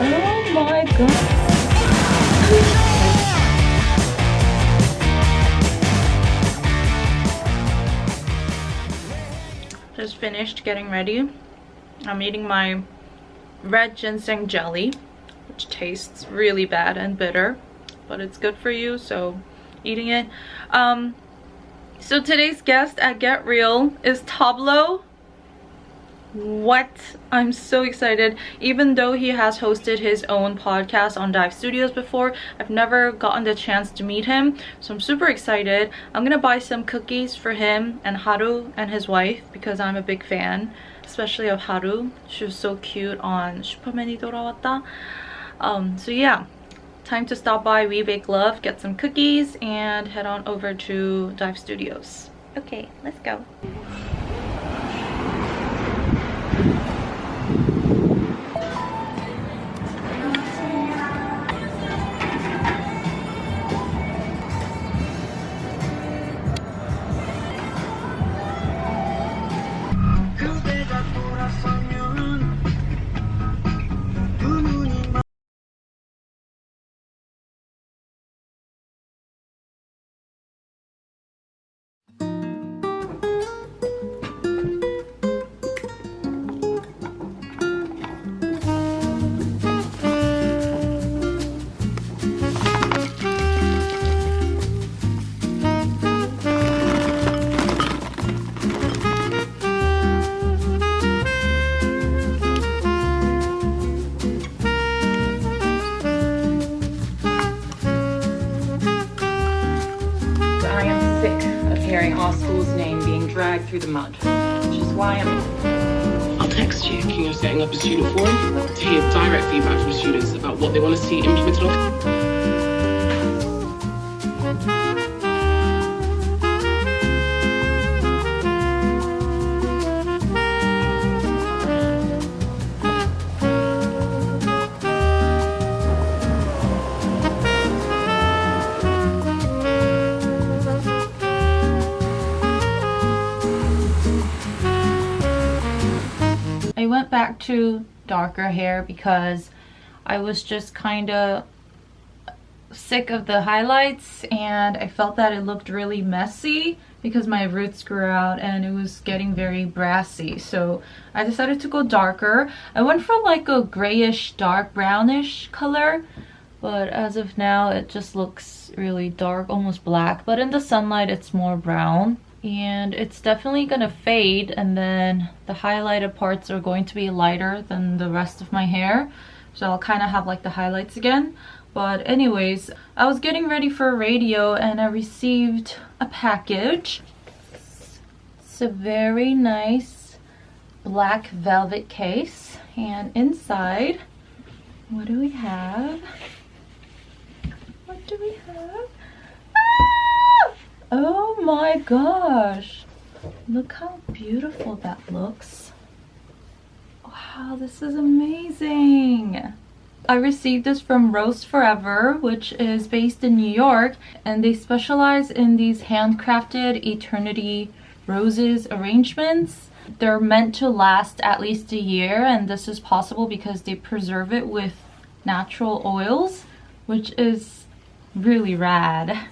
Oh my god. Just finished getting ready. I'm eating my red ginseng jelly, which tastes really bad and bitter, but it's good for you, so eating it. Um, so today's guest at Get Real is Tablo what i'm so excited even though he has hosted his own podcast on dive studios before i've never gotten the chance to meet him so i'm super excited i'm gonna buy some cookies for him and haru and his wife because i'm a big fan especially of haru she was so cute on 슈퍼맨이 돌아왔다 um so yeah time to stop by we bake love get some cookies and head on over to dive studios okay let's go Through the mud, which is why I'm... I'll text you. Thinking of setting up a student forum to hear direct feedback from students about what they want to see implemented back to darker hair because I was just kind of sick of the highlights and I felt that it looked really messy because my roots grew out and it was getting very brassy. So I decided to go darker. I went for like a grayish dark brownish color but as of now it just looks really dark almost black but in the sunlight it's more brown and it's definitely gonna fade and then the highlighted parts are going to be lighter than the rest of my hair. So I'll kind of have like the highlights again. But anyways I was getting ready for radio and I received a package. It's a very nice black velvet case and inside what do we have? What do we have Oh my gosh. Look how beautiful that looks. Wow, this is amazing. I received this from Rose Forever, which is based in New York, and they specialize in these handcrafted Eternity roses arrangements. They're meant to last at least a year, and this is possible because they preserve it with natural oils, which is really rad.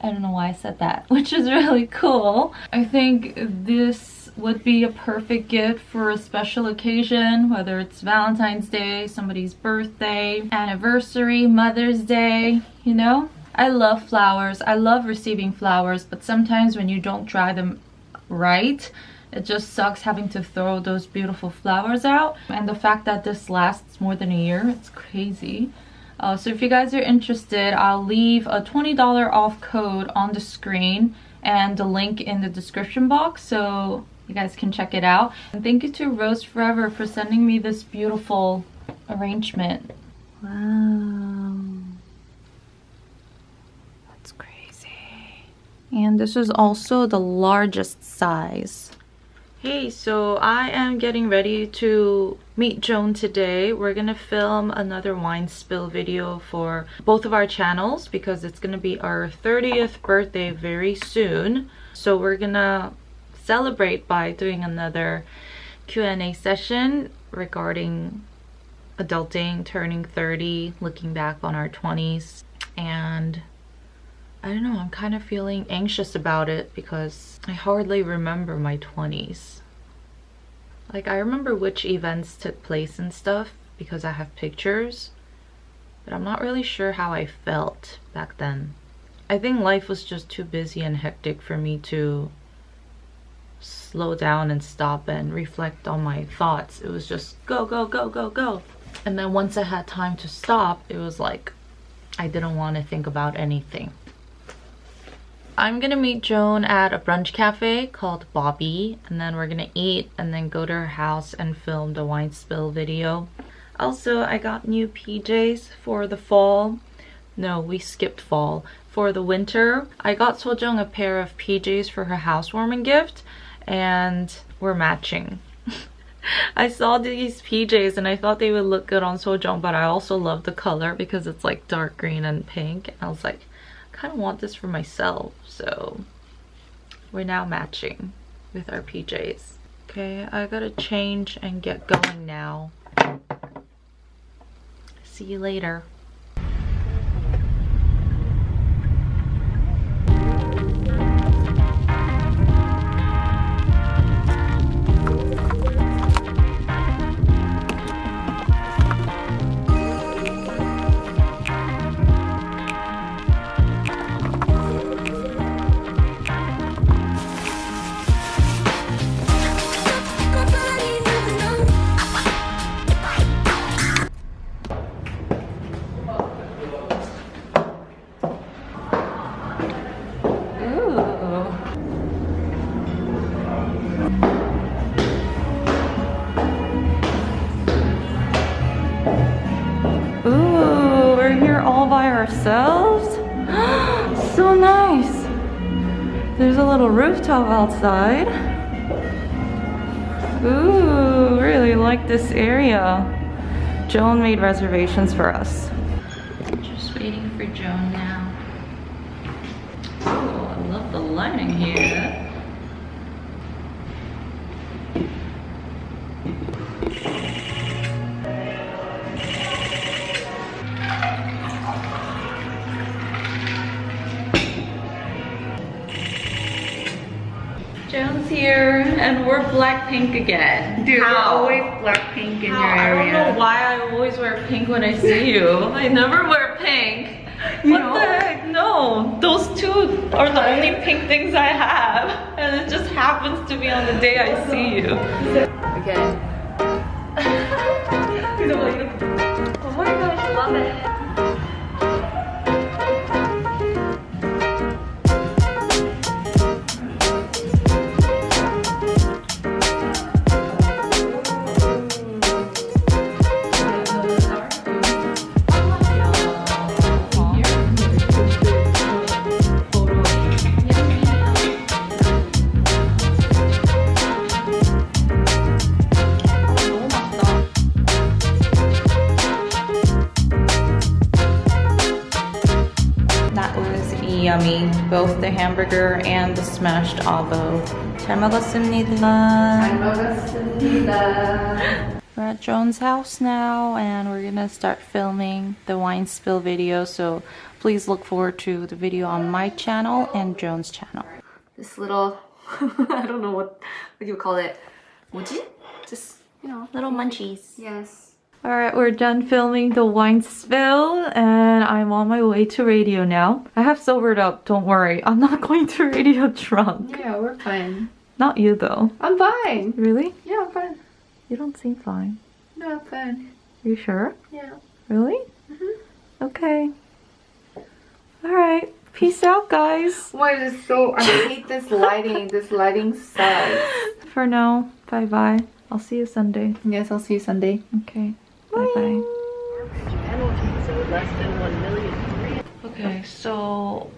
I don't know why I said that, which is really cool. I think this would be a perfect gift for a special occasion, whether it's Valentine's Day, somebody's birthday, anniversary, Mother's Day, you know? I love flowers. I love receiving flowers, but sometimes when you don't dry them right, it just sucks having to throw those beautiful flowers out. And the fact that this lasts more than a year, it's crazy. Uh, so if you guys are interested, I'll leave a $20 off code on the screen and the link in the description box so you guys can check it out. And thank you to Rose Forever for sending me this beautiful arrangement. Wow. That's crazy. And this is also the largest size. Hey, so I am getting ready to meet Joan today. We're gonna film another wine spill video for both of our channels because it's gonna be our 30th birthday very soon. So we're gonna celebrate by doing another Q&A session regarding adulting, turning 30, looking back on our 20s. And I don't know, I'm kind of feeling anxious about it because I hardly remember my 20s. Like, I remember which events took place and stuff because I have pictures, but I'm not really sure how I felt back then. I think life was just too busy and hectic for me to slow down and stop and reflect on my thoughts. It was just go, go, go, go, go. And then once I had time to stop, it was like I didn't want to think about anything. I'm gonna meet Joan at a brunch cafe called Bobby and then we're gonna eat and then go to her house and film the wine spill video. Also, I got new PJs for the fall. No, we skipped fall. For the winter, I got Sojung a pair of PJs for her housewarming gift and we're matching. I saw these PJs and I thought they would look good on Sojung, but I also love the color because it's like dark green and pink. And I was like, I kind of want this for myself. So we're now matching with our PJs. Okay, I gotta change and get going now. See you later. Ourselves? so nice. There's a little rooftop outside. Ooh, really like this area. Joan made reservations for us. Just waiting for Joan now. Oh, I love the lighting here. Here, and we're Blackpink again. Dude, How? we're always Blackpink in How? your I don't know why I always wear pink when I see you. I never wear pink. You what know? the heck? No, those two are the only pink things I have. And it just happens to be on the day I see you. Okay. Oh my gosh, love it. the hamburger and the smashed avo. 잘 먹었습니다. We're at Joan's house now and we're gonna start filming the wine spill video. So please look forward to the video on my channel and Joan's channel. This little, I don't know what, what you call it. 뭐지? Just, you know. Little munchies. Yes. Alright, we're done filming the wine spill and I'm on my way to radio now. I have sobered up, don't worry. I'm not going to radio drunk. Yeah, we're fine. Not you though. I'm fine. Really? Yeah, I'm fine. You don't seem fine. No, I'm fine. Are You sure? Yeah. Really? Mhm. Okay. Alright. Peace out, guys. Why is it so, I hate this lighting. This lighting sucks. For now, bye bye. I'll see you Sunday. Yes, I'll see you Sunday. Okay. Bye bye. Okay, so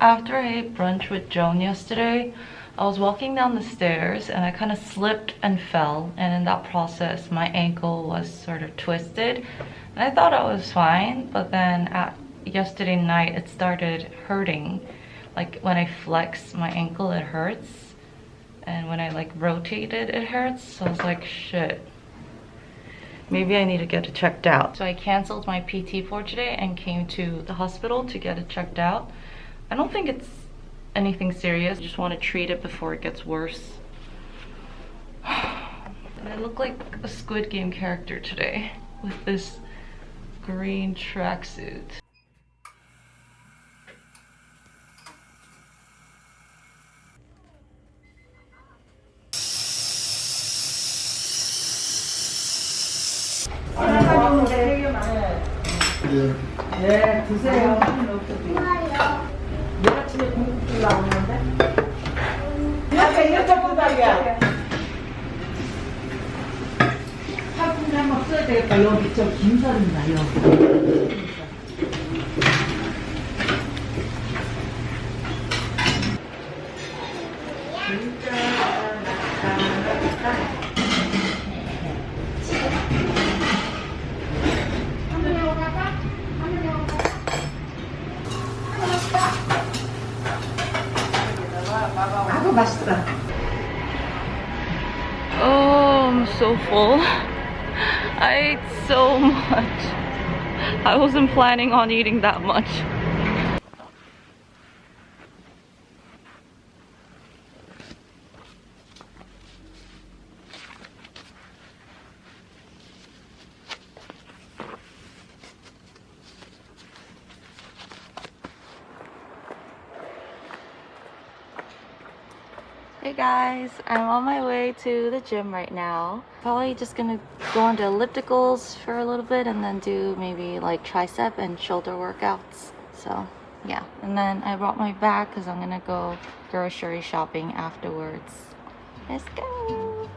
after I ate brunch with Joan yesterday, I was walking down the stairs and I kind of slipped and fell. And in that process, my ankle was sort of twisted. And I thought I was fine, but then at yesterday night, it started hurting. Like when I flex my ankle, it hurts. And when I like rotate it, it hurts. So I was like, shit. Maybe I need to get it checked out. So I canceled my PT for today and came to the hospital to get it checked out. I don't think it's anything serious. I just want to treat it before it gets worse. I look like a Squid Game character today with this green tracksuit. 네, 드세요. 내일 아침에 공국줄 나오는데? 옆에 이쪽 바닥이야. 화분이 한번 써야 되겠다. 여기 저 김살입니다, 여기. Basta. Oh, I'm so full. I ate so much. I wasn't planning on eating that much. Hey guys, I'm on my way to the gym right now. Probably just gonna go on to ellipticals for a little bit and then do maybe like tricep and shoulder workouts. So yeah, and then I brought my bag because I'm gonna go grocery shopping afterwards. Let's go!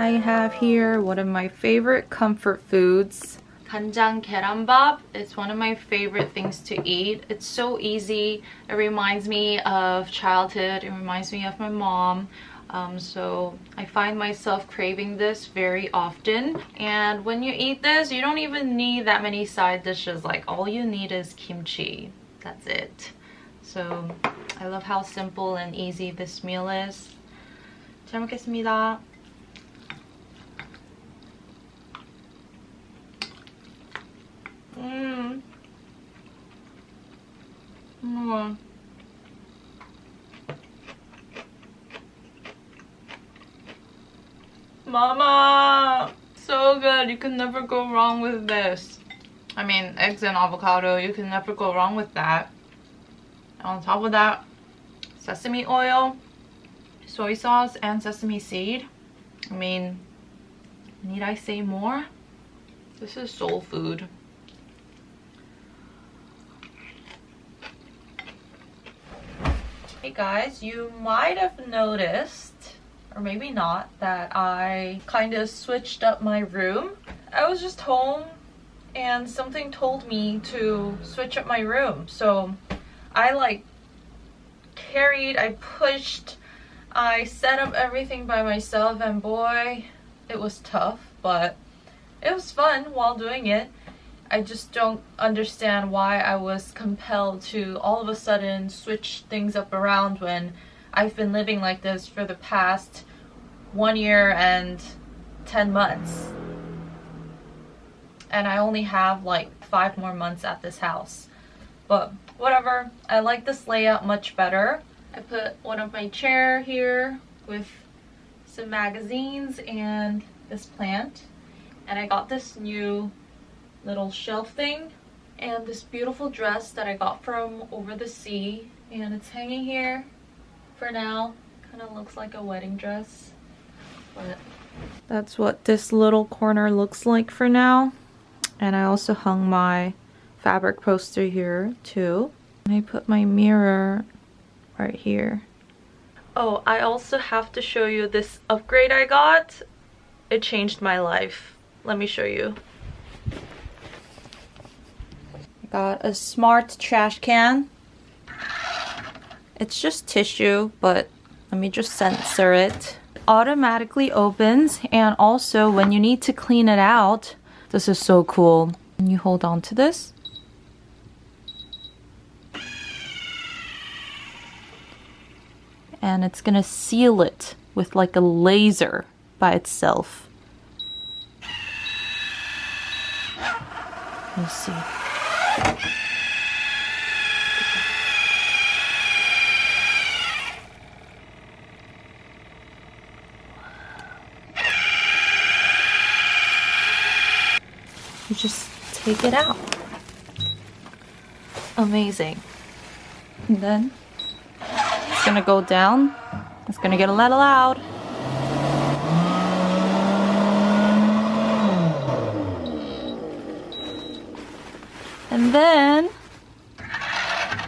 I have here one of my favorite comfort foods. Ganjang gyeranbap. It's one of my favorite things to eat. It's so easy. It reminds me of childhood. It reminds me of my mom. Um, so I find myself craving this very often and when you eat this you don't even need that many side dishes like all you need is kimchi that's it so I love how simple and easy this meal is 잘 먹겠습니다 Mama! So good. You can never go wrong with this. I mean, eggs and avocado, you can never go wrong with that. On top of that, sesame oil, soy sauce, and sesame seed. I mean, need I say more? This is soul food. Hey guys, you might have noticed, or maybe not, that I kind of switched up my room. I was just home and something told me to switch up my room. So I like carried, I pushed, I set up everything by myself and boy, it was tough, but it was fun while doing it. I just don't understand why I was compelled to all of a sudden switch things up around when I've been living like this for the past one year and 10 months. And I only have like five more months at this house. But whatever, I like this layout much better. I put one of my chair here with some magazines and this plant. And I got this new little shelf thing and this beautiful dress that I got from over the sea and it's hanging here for now. Kind of looks like a wedding dress but that's what this little corner looks like for now. And I also hung my fabric poster here too. And I put my mirror right here. Oh I also have to show you this upgrade I got. It changed my life. Let me show you. I Got a smart trash can. It's just tissue, but let me just censor it. Automatically opens and also when you need to clean it out, this is so cool. And you hold on to this. And it's gonna seal it with like a laser by itself. Let me see. You just take it out. Amazing. And then it's gonna go down. It's gonna get a little loud. And then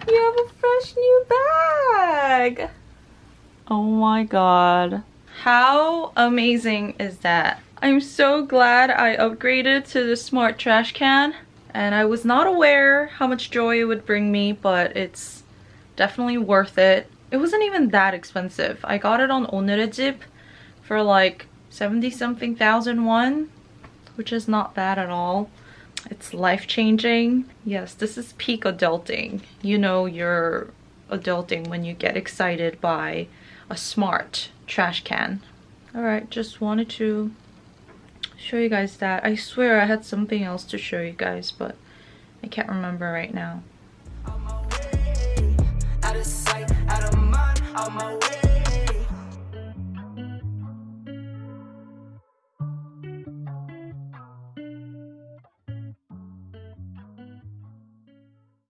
you have a fresh new bag. Oh my god. How amazing is that? I'm so glad I upgraded to the smart trash can and I was not aware how much joy it would bring me but it's definitely worth it. It wasn't even that expensive. I got it on Onerejip for like 70 something thousand won which is not bad at all. It's life-changing. Yes, this is peak adulting. You know you're adulting when you get excited by a smart trash can. Alright, just wanted to show you guys that. I swear I had something else to show you guys, but I can't remember right now.